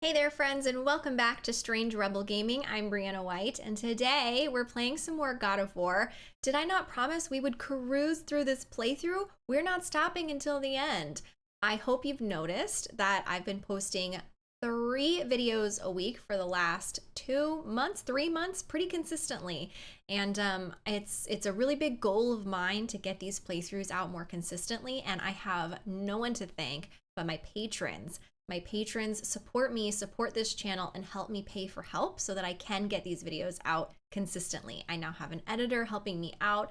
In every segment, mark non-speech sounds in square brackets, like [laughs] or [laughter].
Hey there friends and welcome back to Strange Rebel Gaming. I'm Brianna White and today we're playing some more God of War. Did I not promise we would cruise through this playthrough? We're not stopping until the end. I hope you've noticed that I've been posting three videos a week for the last two months, three months, pretty consistently. And um, it's it's a really big goal of mine to get these playthroughs out more consistently. And I have no one to thank but my patrons. My patrons support me, support this channel, and help me pay for help so that I can get these videos out consistently. I now have an editor helping me out,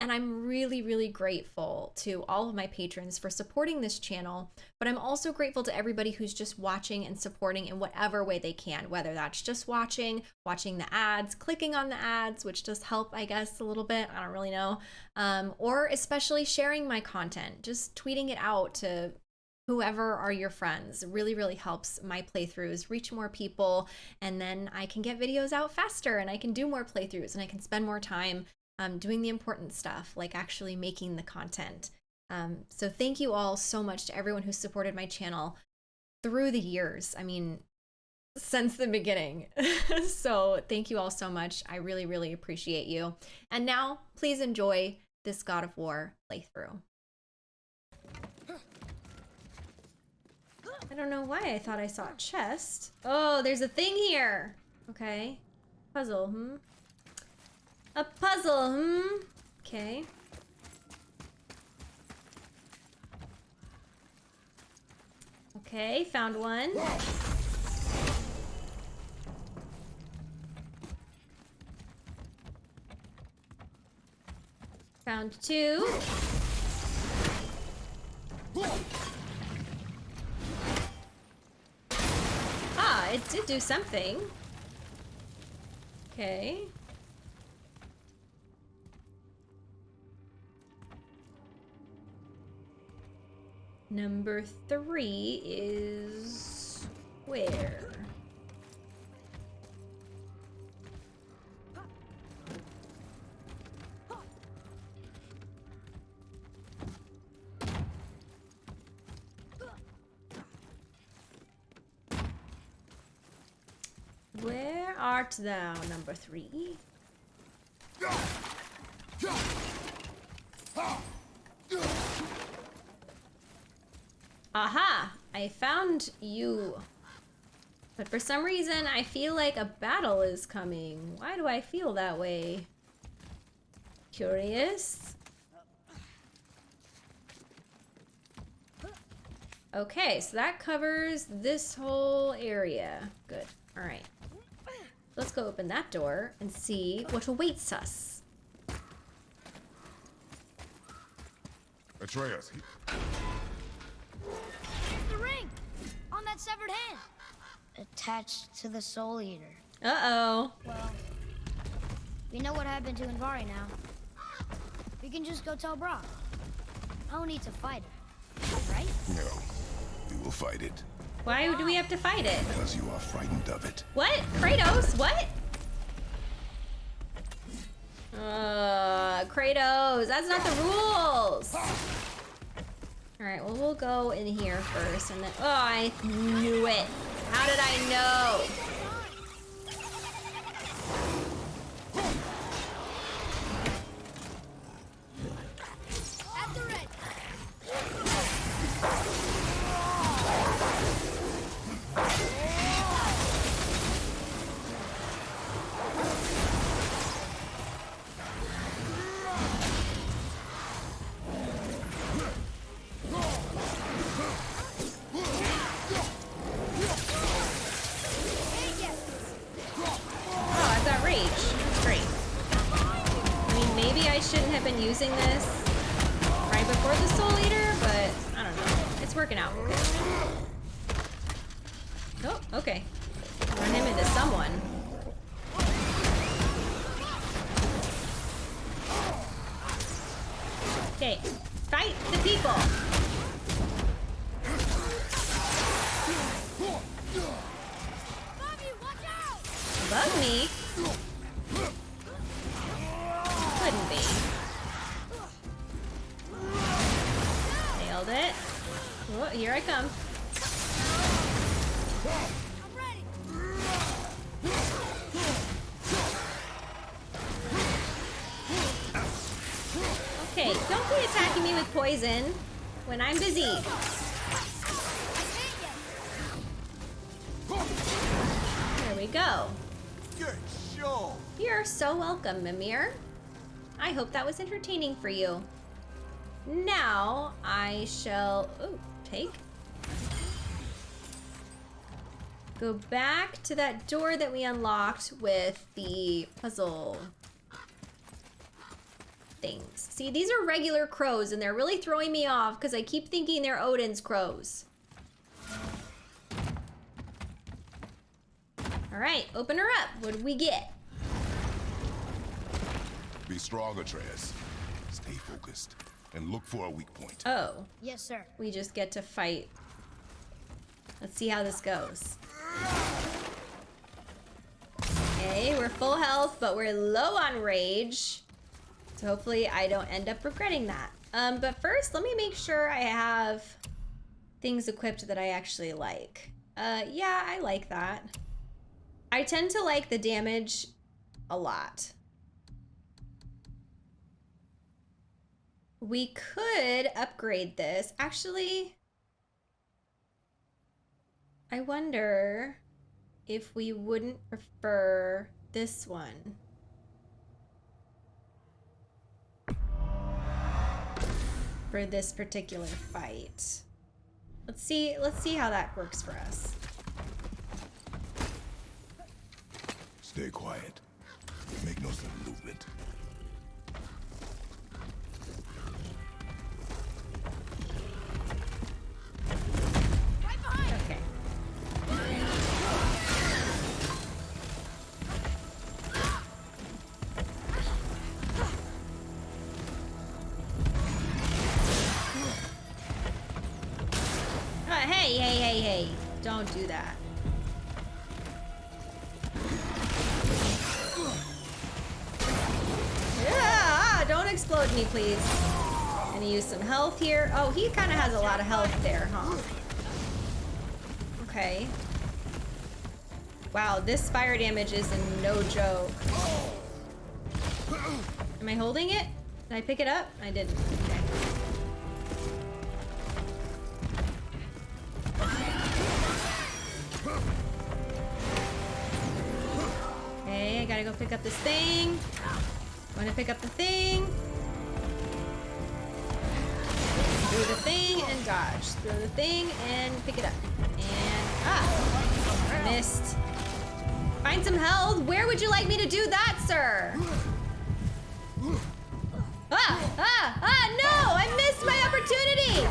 and I'm really, really grateful to all of my patrons for supporting this channel. But I'm also grateful to everybody who's just watching and supporting in whatever way they can, whether that's just watching, watching the ads, clicking on the ads, which does help, I guess, a little bit. I don't really know. Um, or especially sharing my content, just tweeting it out to whoever are your friends really really helps my playthroughs reach more people. And then i can get videos out faster and i can do more playthroughs and i can spend more time um, doing the important stuff like actually making the content. Um, so thank you all so much to everyone who supported my channel through the years. I mean since the beginning. [laughs] So thank you all so much. I really really appreciate you. And now please enjoy this god of war playthrough I don't know why I thought I saw a chest. Oh, there's a thing here. Okay. Puzzle, hmm? A puzzle, hmm? Okay. Okay, found one. Found two. It did do something. Okay. Number three is where? Art thou, number three? Aha! I found you. But for some reason, I feel like a battle is coming. Why do I feel that way? Curious? Okay, so that covers this whole area. Good. All right. Let's go open that door and see what awaits us. Atreus. The ring! On that severed hand! Attached to the Soul Eater. Uh-oh. Well, we know what happened to Andvari now. We can just go tell Brok. I don't need to fight it, right? No, we will fight it. Why do we have to fight it? Because you are frightened of it. What? Kratos? What? Uh, Kratos, that's not the rules. All right, well, we'll go in here first and then, oh, I knew it. How did I know? couldn't be. Nailed it. Oh, here I come. Okay, don't be attacking me with poison when I'm busy. There we go. You're so welcome, Mimir. I hope that was entertaining for you. Now I shall take. Go back to that door that we unlocked with the puzzle things. See, these are regular crows and they're really throwing me off because I keep thinking they're Odin's crows. All right, open her up. What do we get? Be strong, Atreus. Stay focused and look for a weak point. Oh, Yes, sir. we just get to fight. Let's see how this goes. Okay, we're full health, but we're low on rage. So hopefully I don't end up regretting that. Um, but first, let me make sure I have things equipped that I actually like. Uh, yeah, I like that. I tend to like the damage a lot. We could upgrade this. Actually, I wonder if we wouldn't prefer this one. For this particular fight. Let's see, let's see how that works for us. Stay quiet. Make no sudden movement. Don't do that. Yeah, ah, don't explode me, please. Gonna use some health here. Oh, he kind of has a lot of health there, huh? Okay. Wow, this fire damage is a no joke. Am I holding it? Did I pick it up? I didn't. Pick up this thing. Gonna pick up the thing. Through the thing and dodge. Through the thing and pick it up. And ah, missed. Find some health. Where would you like me to do that, sir? Ah, ah, ah, no! I missed my opportunity!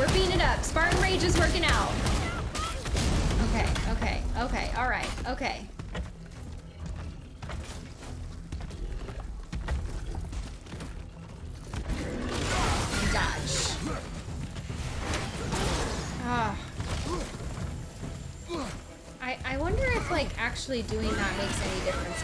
We're beating it up. Spartan Rage is working out. Okay, okay, okay. All right, okay. Dodge. Ah. I, I wonder if, like, actually doing that makes any difference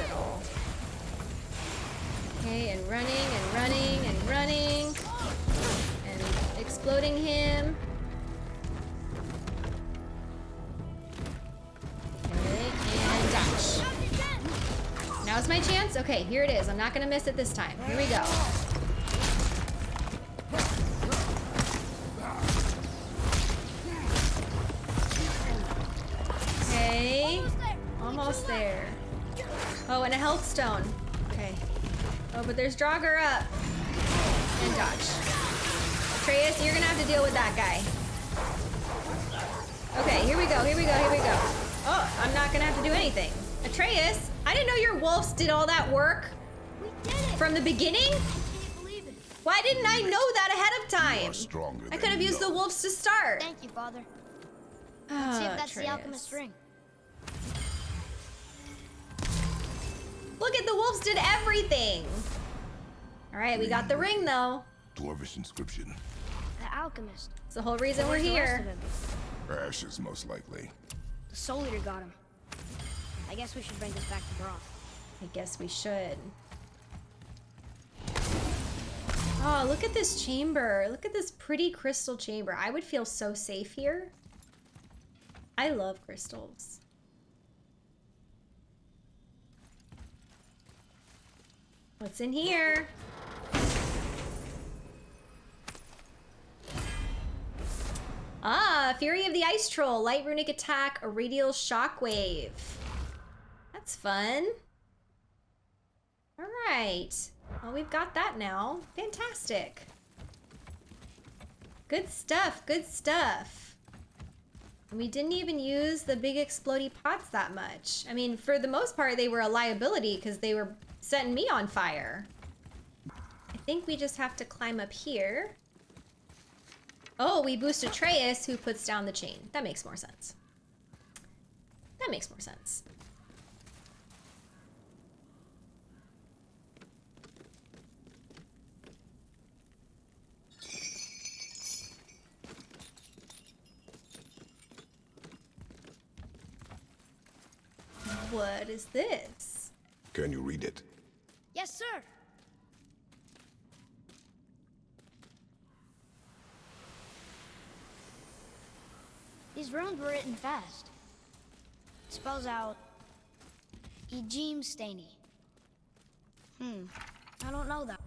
Okay, here it is. I'm not gonna miss it this time. Here we go. Okay, almost there. Oh, and a health stone. Okay. Oh, but there's Draugr up. And dodge. Atreus, you're gonna have to deal with that guy. Okay, here we go, here we go, here we go. Oh, I'm not gonna have to do anything. Atreus, I didn't know your wolves did all that work We did it. from the beginning. Can you believe it? Why didn't I know that ahead of time? I could have you used the wolves to start. Thank you, Father. Let's see if Ah, that's the Atreus. alchemist ring. Look at the wolves did everything. All right, we got the ring though. Dwarvish inscription. The alchemist. It's the whole reason we're Where's the rest here. of? Ashes, most likely. The Soul Eater got him. I guess we should bring this back to Brok. I guess we should. Oh, look at this chamber. Look at this pretty crystal chamber. I would feel so safe here. I love crystals. What's in here? Ah, Fury of the Ice Troll, light runic attack, a radial shockwave. That's fun. All right. Well, we've got that now. Fantastic. Good stuff, good stuff. And we didn't even use the big explody pots that much. I mean, for the most part, they were a liability because they were setting me on fire. I think we just have to climb up here. Oh, we boost Atreus, who puts down the chain. That makes more sense. That makes more sense. What is this? Can you read it? Yes, sir. These runes were written fast. It spells out Ejim Staney. Hmm. I don't know that.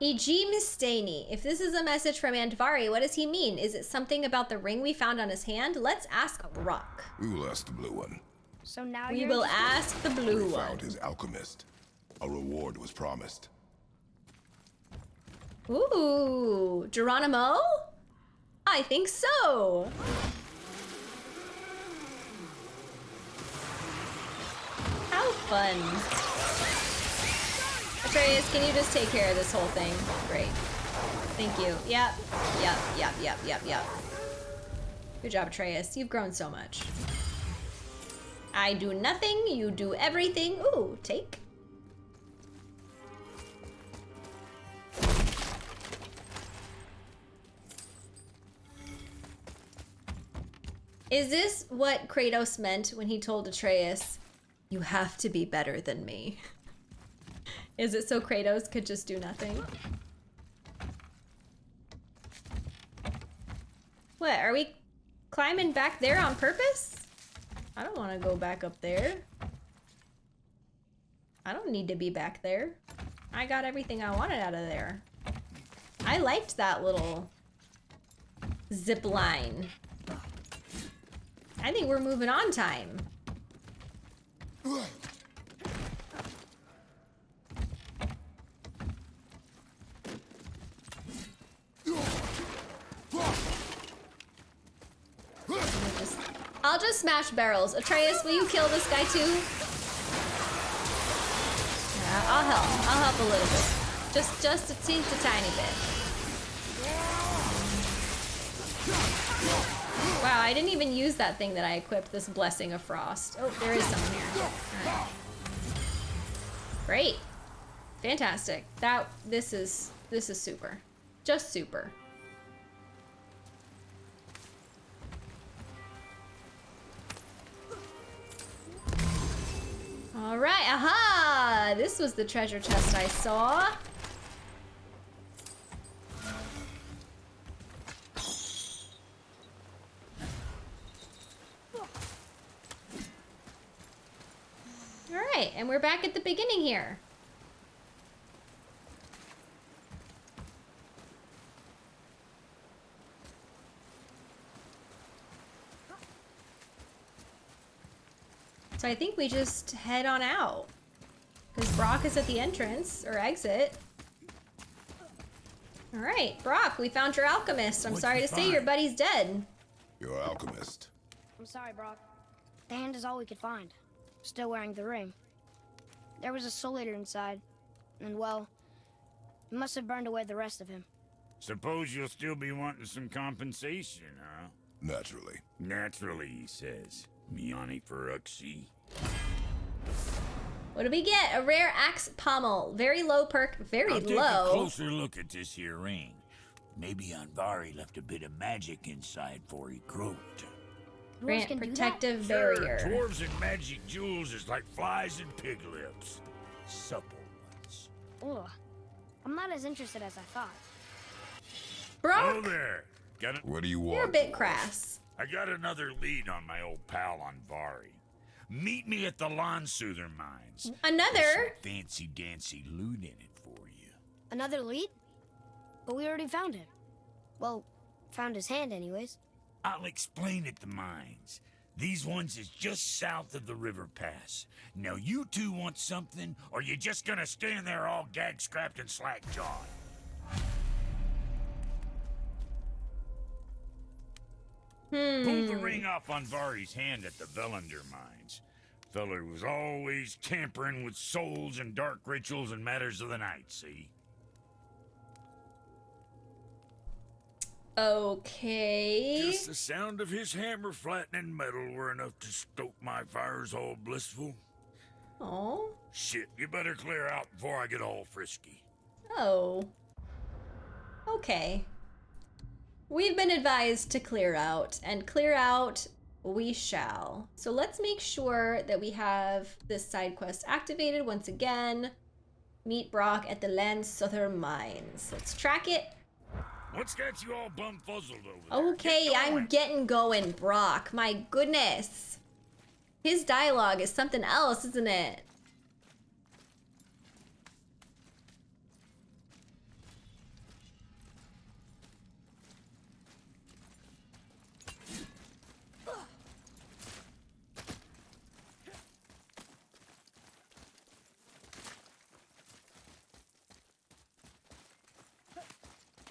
E.G. Mustaine. If this is a message from Andvari, what does he mean? Is it something about the ring we found on his hand? Let's ask Brok. We will ask the blue one. So now We will ask the blue we one. found his alchemist. A reward was promised. Ooh, Geronimo? I think so. How fun. Atreus, can you just take care of this whole thing? Great. Thank you. Yep, yep, yep, yep, yep, yep. Good job, Atreus. You've grown so much. I do nothing, you do everything. Ooh, take. Is this what Kratos meant when he told Atreus, You have to be better than me? [laughs] Is it so Kratos could just do nothing? What, are we climbing back there on purpose? I don't want to go back up there. I don't need to be back there. I got everything I wanted out of there. I liked that little zip line. I think we're moving on time. Just- I'll just smash barrels. Atreus, will you kill this guy too? Yeah, I'll help. I'll help a little bit. Just, just a teensy tiny bit. Wow, I didn't even use that thing that I equipped, this Blessing of Frost. Oh, there is someone here. Alright. Great. Fantastic. That, this is, this is super. Just super. This was the treasure chest I saw. All right, and we're back at the beginning here. So I think we just head on out. Because Brok is at the entrance, or exit. Alright, Brok, we found your alchemist. I'm What'd sorry you to say your buddy's dead. Your alchemist. I'm sorry, Brok. The hand is all we could find. Still wearing the ring. There was a soul eater inside. And well, it must have burned away the rest of him. Suppose you'll still be wanting some compensation, huh? Naturally. Naturally, he says. Miani Feruxi. What do we get? A rare axe pommel. Very low perk, very I'll take a low. closer look at this here ring. Maybe Andvari left a bit of magic inside for he croaked. Dwarves Grant can do that? protective Sure, barrier. dwarves and magic jewels is like flies and pig lips. Supple ones. Ugh. I'm not as interested as I thought. Brok, Oh there. Got a, What do you want? you're a bit crass. I got another lead on my old pal Andvari. Meet me at the Landsuther Mines. Another. Fancy dancy loot in it for you. Another lead? But we already found him. Well, found his hand, anyways. I'll explain at the mines. These ones is just south of the river pass. Now you two want something, or you just gonna stand there all gag scrapped and slack jawed? Hmm. Pulled the ring off Andvari's hand at the Völunder mines. Feller was always tampering with souls and dark rituals and matters of the night, see? Okay. Just the sound of his hammer flattening metal were enough to stoke my fires all blissful. Oh. Shit, you better clear out before I get all frisky. Oh. Okay. We've been advised to clear out, and clear out we shall. So let's make sure that we have this side quest activated once again. Meet Brok at the Landsuther Mines. Let's track it. What's got you all bumfuzzled over there? Okay, Get I'm getting going, Brok. My goodness. His dialogue is something else, isn't it?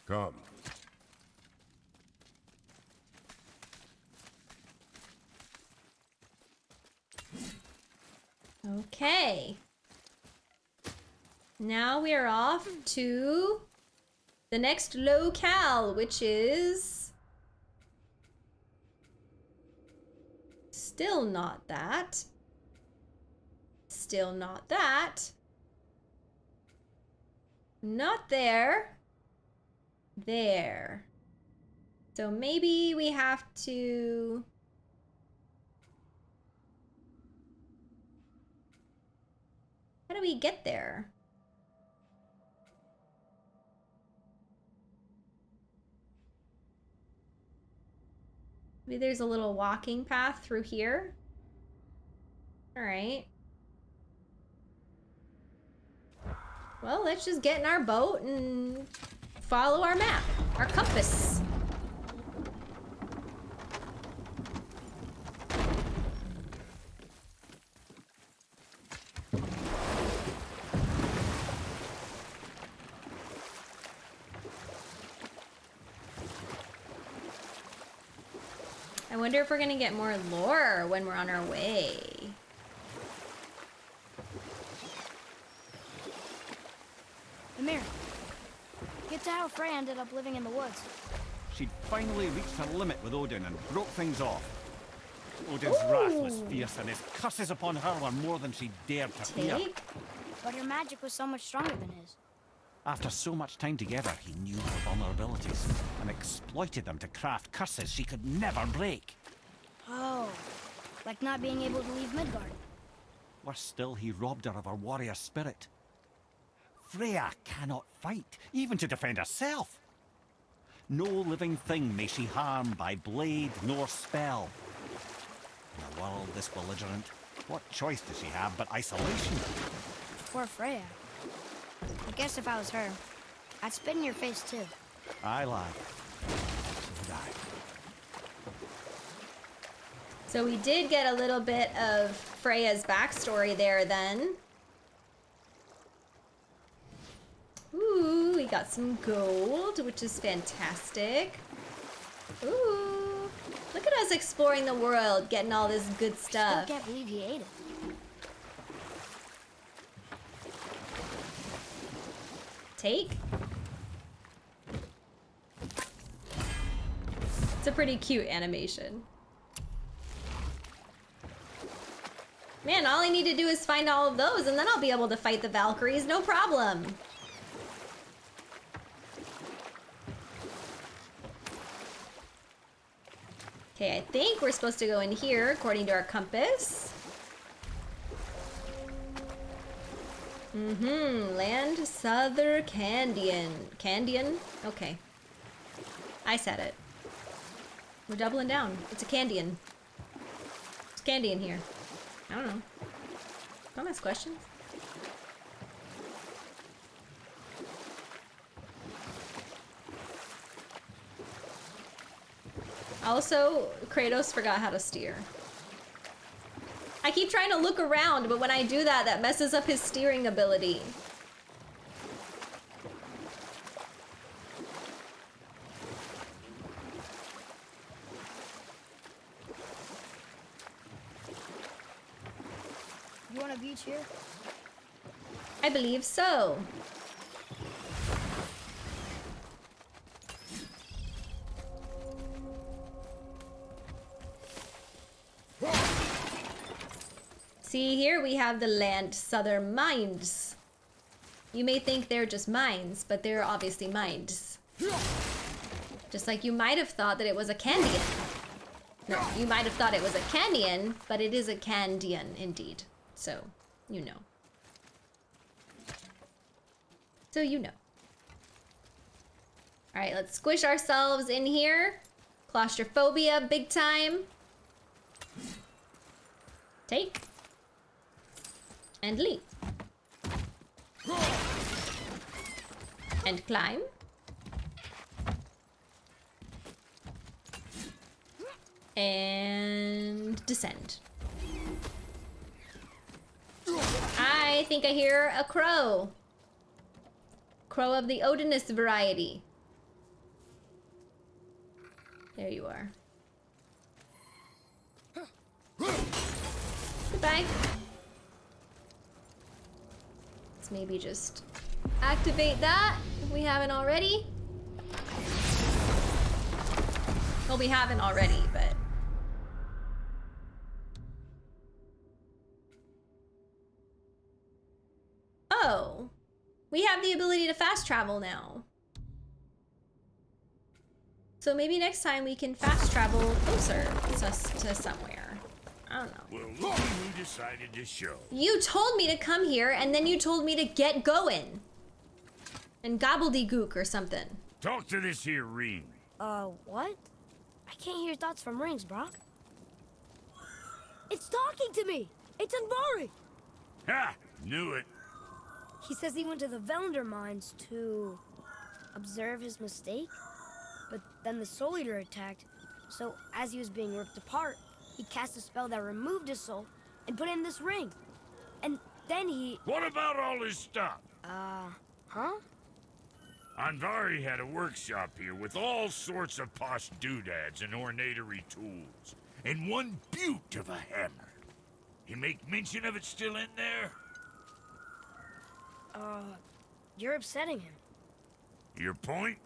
Come. Okay. Now we are off to the next locale, which is still not that. Still not that. Not there. There. So maybe we have to How do we get there? Maybe there's a little walking path through here. All right. Well, let's just get in our boat and follow our map, our compass. I wonder if we're gonna get more lore when we're on our way. Get Frey ended up living in the woods. She'd finally reached her limit with Odin and broke things off. Odin's wrath was fierce, and his curses upon her were more than she dared to fear. But her magic was so much stronger than his. After so much time together, he knew her vulnerabilities and exploited them to craft curses she could never break. Oh, like not being able to leave Midgard. Worse still, he robbed her of her warrior spirit. Freya cannot fight, even to defend herself. No living thing may she harm by blade nor spell. In a world this belligerent, what choice does she have but isolation? Poor Freya. I guess if I was her, I'd spit in your face too. I lie. So would I. So we did get a little bit of Freya's backstory there then. Ooh, we got some gold, which is fantastic. Ooh, look at us exploring the world, getting all this good Still stuff. can't believe he ate it. Take. It's a pretty cute animation. Man, all I need to do is find all of those and then I'll be able to fight the Valkyries, no problem. Okay, I think we're supposed to go in here according to our compass. Mm-hmm. Land Souther Candian. Candian? Okay. I said it. We're doubling down. It's a Candian. It's candy in here. I don't know. Don't ask questions. Also, Kratos forgot how to steer. I keep trying to look around, but when I do that, that messes up his steering ability. You want a beach here? I believe so. Here we have the Landsuther mines. You may think they're just mines, but they're obviously mines. Just like you might have thought that it was a Candian. No, you might have thought it was a Candian, but it is a Candian indeed. So, you know. So you know. Alright, let's squish ourselves in here. Claustrophobia, big time. Take. And leap. And climb. And descend. I think I hear a crow. Crow of the Odinus variety. There you are. Goodbye. Let's maybe just activate that if we haven't already. Well, we haven't already, but... Oh. We have the ability to fast travel now. So maybe next time we can fast travel closer to, to somewhere. I don't know. Well, look who decided to show. You told me to come here, and then you told me to get going. And gobbledygook or something. Talk to this here ring. Uh, what? I can't hear thoughts from rings, Brok. It's talking to me! It's Andvari! Ha! Knew it. He says he went to the Völunder mines to observe his mistake, but then the Soul Eater attacked. So as he was being ripped apart, he cast a spell that removed his soul and put in this ring. And then he, What about all his stuff? uh, huh? Andvari had a workshop here with all sorts of posh doodads and ornatory tools, and one beaut of a hammer. You make mention of it still in there? Uh, you're upsetting him. Your point?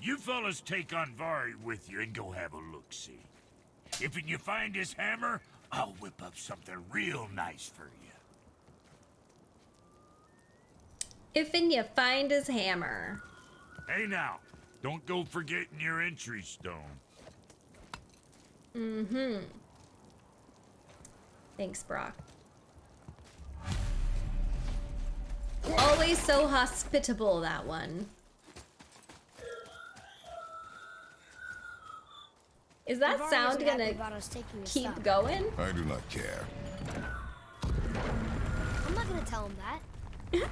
You fellas take Andvari with you and go have a look-see. If you find his hammer, I'll whip up something real nice for you. If you find his hammer. Hey now, don't go forgetting your entry stone. Mm-hmm. Thanks, Brok. Always so hospitable, that one. Is that Andvari sound gonna about us taking his keep stuff. going? I do not care. I'm not gonna tell him that. [laughs]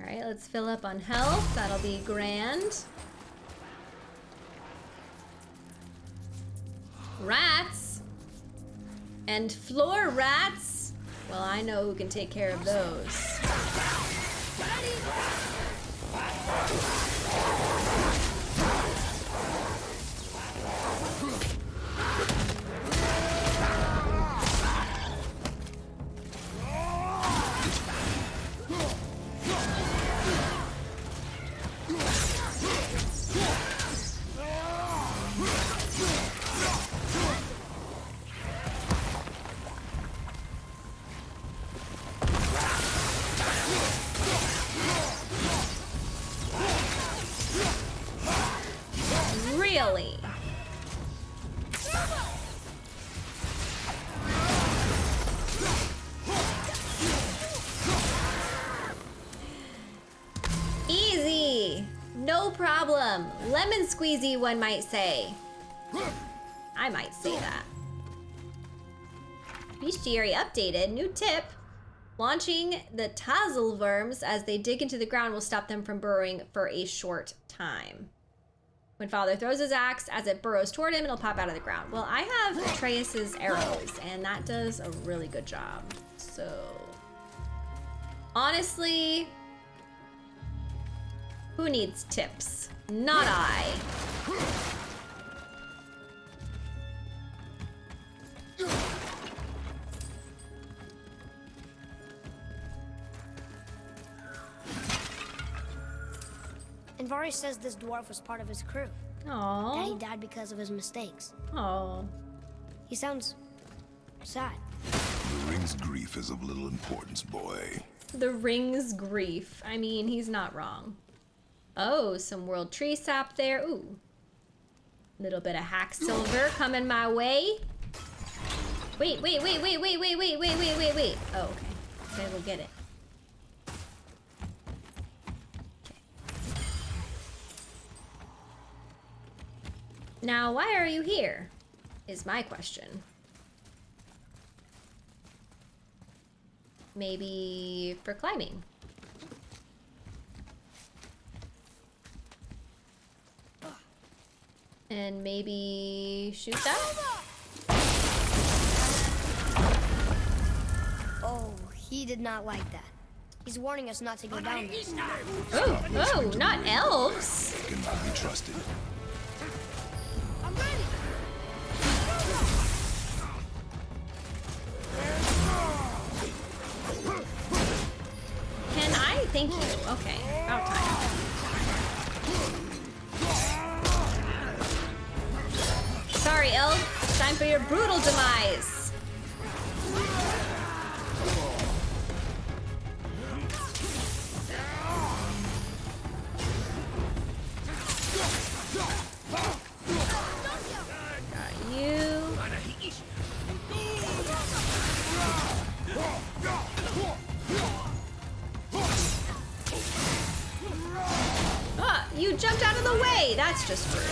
Alright, let's fill up on health. That'll be grand. Rats! And floor rats! Well, I know who can take care of those. Squeezy, one might say. I might say that. Bestiary updated. New tip. Launching the Tatzelwurms as they dig into the ground will stop them from burrowing for a short time. When Father throws his axe, as it burrows toward him, it'll pop out of the ground. Well, I have Atreus's arrows, and that does a really good job. So, honestly, who needs tips? Not I. Andvari says this dwarf was part of his crew. That he died because of his mistakes. Oh. He sounds sad. The ring's grief is of little importance, boy. The ring's grief. I mean, he's not wrong. Oh, some world tree sap there. Ooh. Little bit of hack silver [gasps] coming my way. Wait, wait, wait, wait, wait, wait, wait, wait, wait, wait, wait. Oh, okay. Gotta go get it. Okay. Now, why are you here? Is my question. Maybe for climbing. And maybe shoot that? Oh, he did not like that. He's warning us not to go down there. Oh, oh, not elves. Cannot be trusted. You jumped out of the way. That's just rude.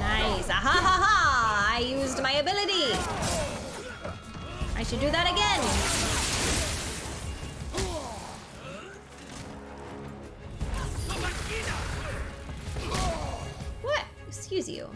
Nice. Ah, ha ha ha! I used my ability. I should do that again. What? Excuse you.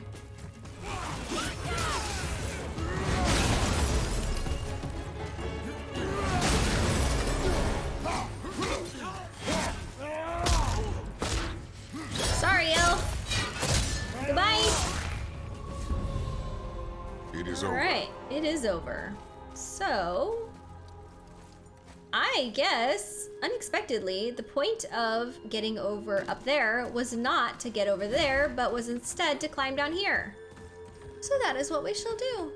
Unexpectedly, the point of getting over up there was not to get over there, but was instead to climb down here. So that is what we shall do.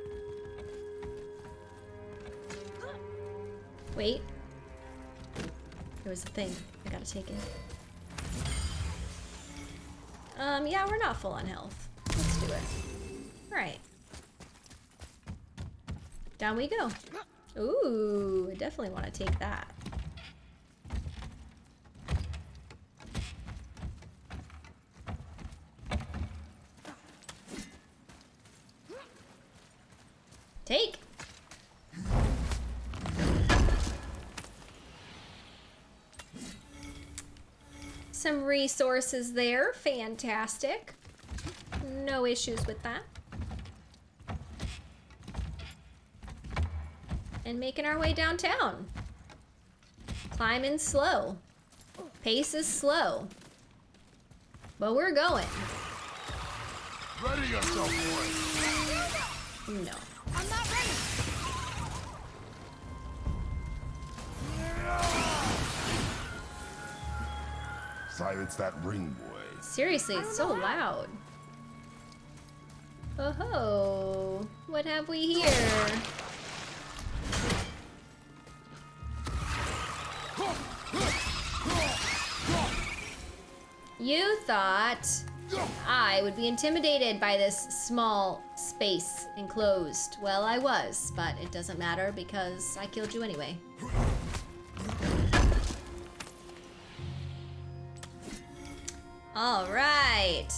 Wait. There was a thing. I gotta take it. Um, yeah, we're not full on health. Let's do it. Alright. Down we go. Ooh, I definitely want to take that. Take. Some resources there. Fantastic. No issues with that. and making our way downtown. Climbing slow. Pace is slow. But we're going. Ready yourself, boy. No. Silence that ring, boy. Seriously, it's so loud. Oh ho. What have we here? You thought I would be intimidated by this small space enclosed. Well, I was, but it doesn't matter because I killed you anyway. All right.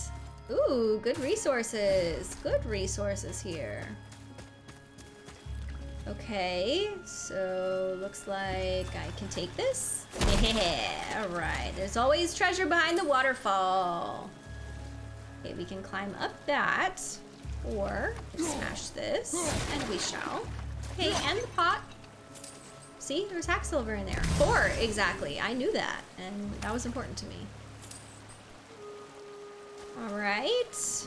Ooh, good resources. Good resources here. Okay, so looks like I can take this. [laughs] Yeah, all right. There's always treasure behind the waterfall. Okay, we can climb up that, or smash this, and we shall. Okay, and the pot. See, there's hack silver in there. Four, exactly. I knew that, and that was important to me. All right.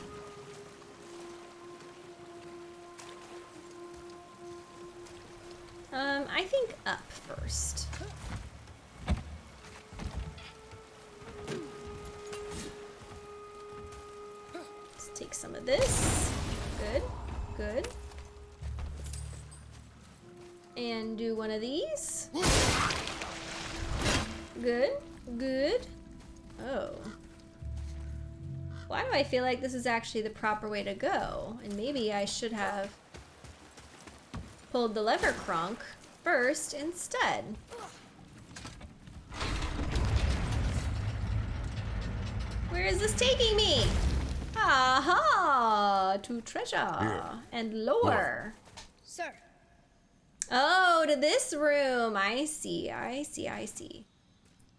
Um, I think up first. Let's take some of this. Good, good. And do one of these. Good, good. Oh. Why do I feel like this is actually the proper way to go? And maybe I should have pulled the lever crunk first instead. Where is this taking me? Aha! To treasure Here. and lore. Sir, Oh, to this room. I see, I see, I see.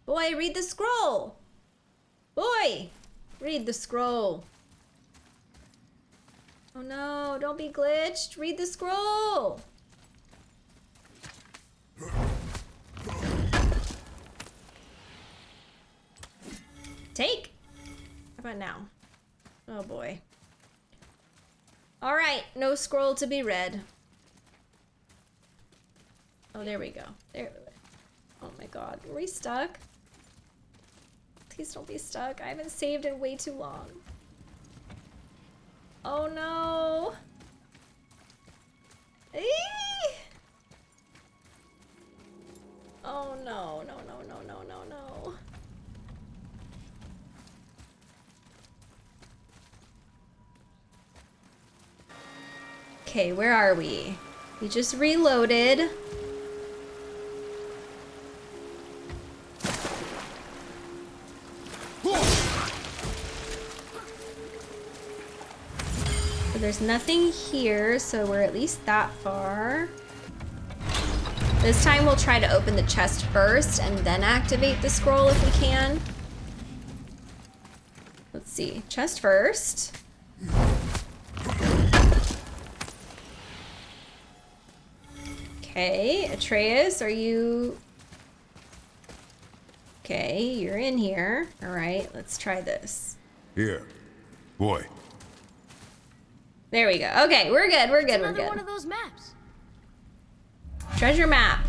Boy, read the scroll. Boy, read the scroll. Oh no, don't be glitched. Read the scroll. Take. How about now? Oh boy. All right, no scroll to be read. Oh, there we go. There. Oh my god. Are we stuck? Please don't be stuck. I haven't saved in way too long. Oh no. Eee! Oh no, no, no, no, no, no, no. Okay, where are we? We just reloaded. There's nothing here, so we're at least that far. This time we'll try to open the chest first and then activate the scroll if we can. Let's see, chest first. Okay, Atreus, are you... Okay, you're in here. All right, let's try this. Here. Boy. There we go. Okay, we're good, we're good, we're another good. one of those maps. Treasure map.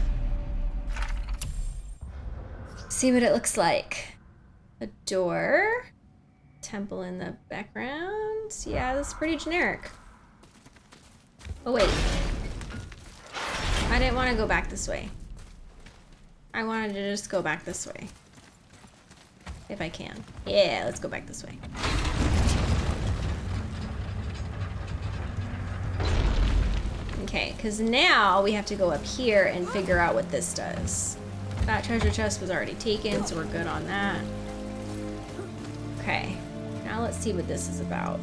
See what it looks like. A door. Temple in the background. Yeah, that's pretty generic. Oh, wait. I didn't want to go back this way. I wanted to just go back this way. If I can. Yeah, let's go back this way. Okay, because now we have to go up here and figure out what this does. That treasure chest was already taken, so we're good on that. Okay, now let's see what this is about.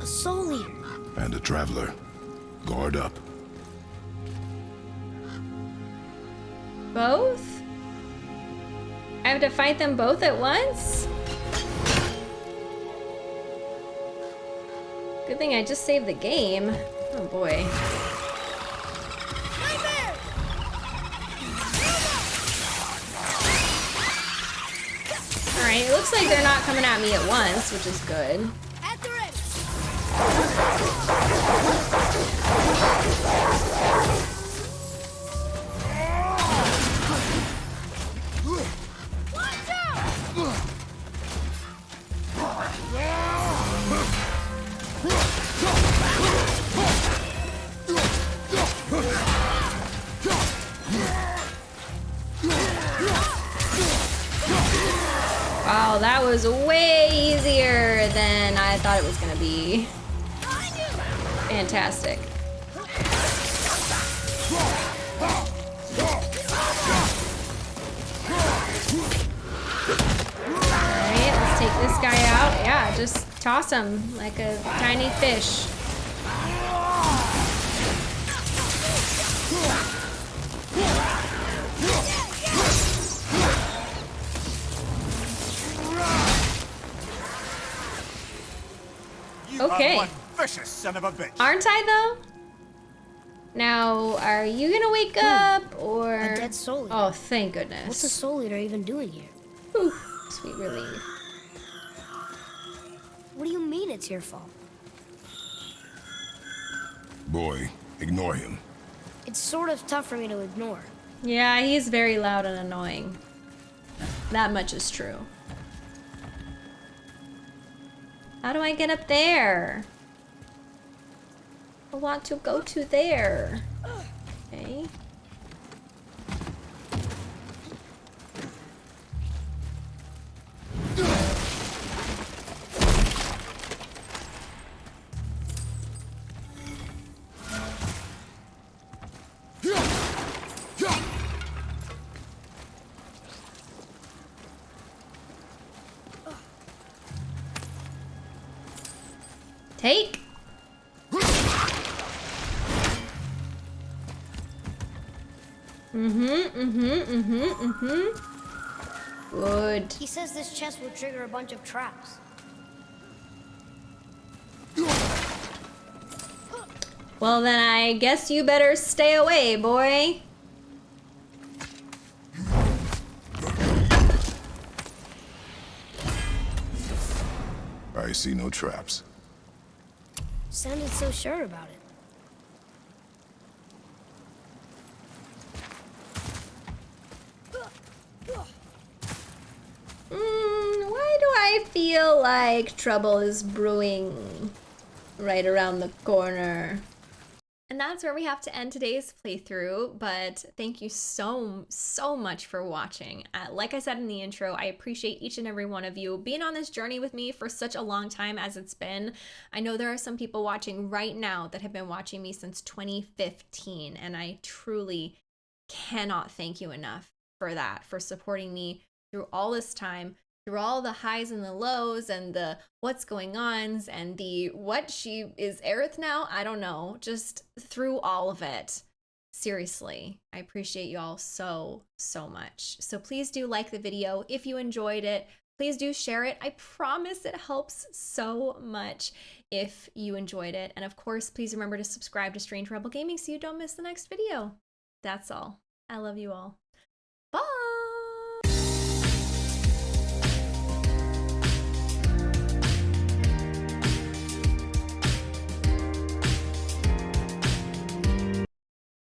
A soul eater. And a traveler. Guard up. Both? I have to fight them both at once? Good thing I just saved the game. Oh boy. Alright, it looks like they're not coming at me at once, which is good. was way easier than I thought it was gonna be. Fantastic. Alright, let's take this guy out. Yeah, just toss him like a tiny fish. Okay. are one vicious son of a bitch. Aren't I though? Now, are you gonna wake hmm. up or? A dead soul eater. Oh, thank goodness. What's a soul eater even doing here? Whew, sweet relief. What do you mean it's your fault? Boy, ignore him. It's sort of tough for me to ignore. Yeah, he's very loud and annoying. That much is true. How do I get up there? I want to go to there. [gasps] [gasps] trigger a bunch of traps. Well, then I guess you better stay away, boy. I see no traps. Sounded so sure about it. Why do I feel like trouble is brewing right around the corner? And that's where we have to end today's playthrough, but thank you so, so much for watching. Uh, like I said in the intro, I appreciate each and every one of you being on this journey with me for such a long time as it's been. I know there are some people watching right now that have been watching me since 2015, and I truly cannot thank you enough for that, for supporting me through all this time, through all the highs and the lows and the what's going ons and the what she is Aerith now, I don't know, just through all of it. Seriously, I appreciate you all so, so much. So please do like the video if you enjoyed it. Please do share it. I promise it helps so much if you enjoyed it. And of course, please remember to subscribe to Strange Rebel Gaming so you don't miss the next video. That's all. I love you all.